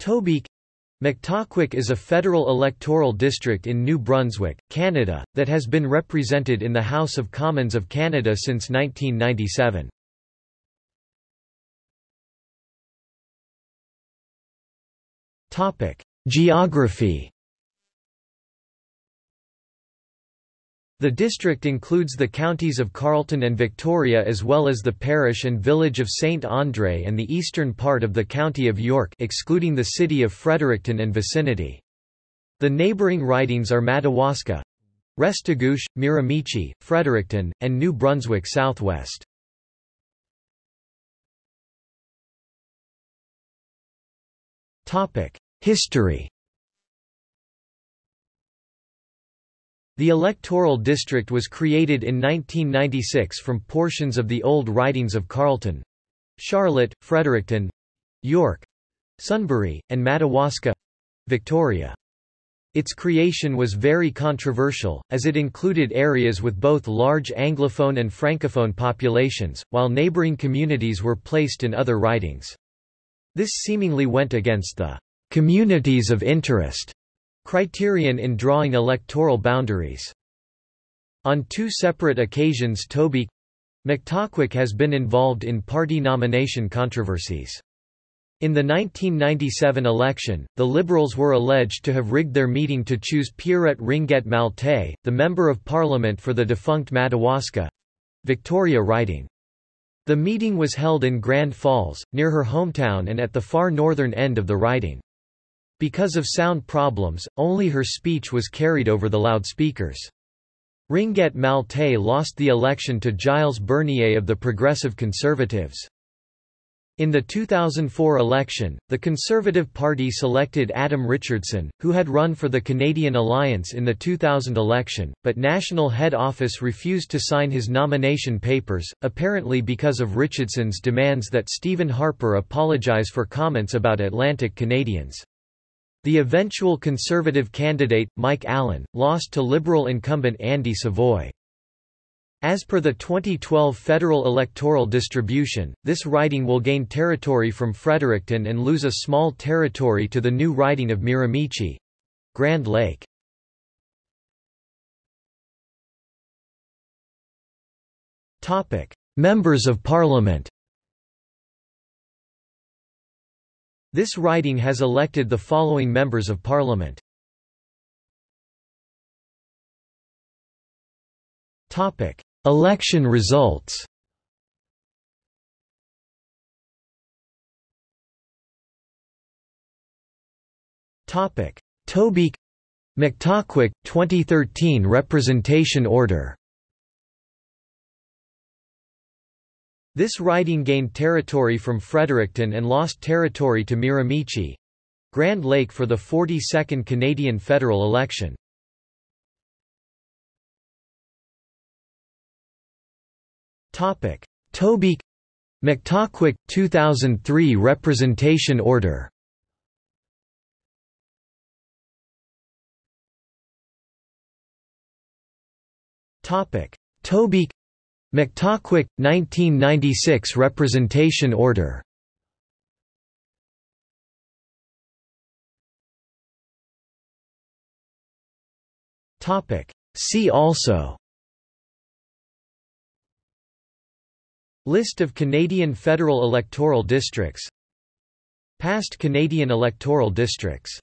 Tobique Mactaquac is a federal electoral district in New Brunswick, Canada, that has been represented in the House of Commons of Canada since 1997. Geography The district includes the counties of Carleton and Victoria as well as the parish and village of St. André and the eastern part of the county of York excluding the city of Fredericton and vicinity. The neighbouring ridings are Madawaska, Restigouche, Miramichi, Fredericton, and New Brunswick Southwest. History The electoral district was created in 1996 from portions of the old ridings of Carleton, Charlotte, Fredericton, York, Sunbury, and Madawaska Victoria. Its creation was very controversial, as it included areas with both large Anglophone and Francophone populations, while neighbouring communities were placed in other ridings. This seemingly went against the communities of interest criterion in drawing electoral boundaries. On two separate occasions Tobique Mactaquac has been involved in party nomination controversies. In the 1997 election, the Liberals were alleged to have rigged their meeting to choose Pierrette Ringuette Maltais, the Member of Parliament for the defunct Madawaska Victoria riding. The meeting was held in Grand Falls, near her hometown and at the far northern end of the riding. Because of sound problems, only her speech was carried over the loudspeakers. Ringuette Maltais lost the election to Gilles Bernier of the Progressive Conservatives. In the 2004 election, the Conservative Party selected Adam Richardson, who had run for the Canadian Alliance in the 2000 election, but National Head Office refused to sign his nomination papers, apparently because of Richardson's demands that Stephen Harper apologize for comments about Atlantic Canadians. The eventual Conservative candidate, Mike Allen, lost to Liberal incumbent Andy Savoy. As per the 2012 federal electoral distribution, this riding will gain territory from Fredericton and lose a small territory to the new riding of Miramichi—Grand Lake. Members of Parliament This riding has elected the following members of parliament. Topic: Election results. Topic: Tobique Mactaquac 2013 representation order. This riding gained territory from Fredericton and lost territory to Miramichi Grand Lake for the 42nd Canadian federal election. Topic: Tobique Mactaquac 2003 representation order. Topic: Tobique Mactaquac, 1996 Representation Order. See also. List of Canadian federal electoral districts. Past Canadian electoral districts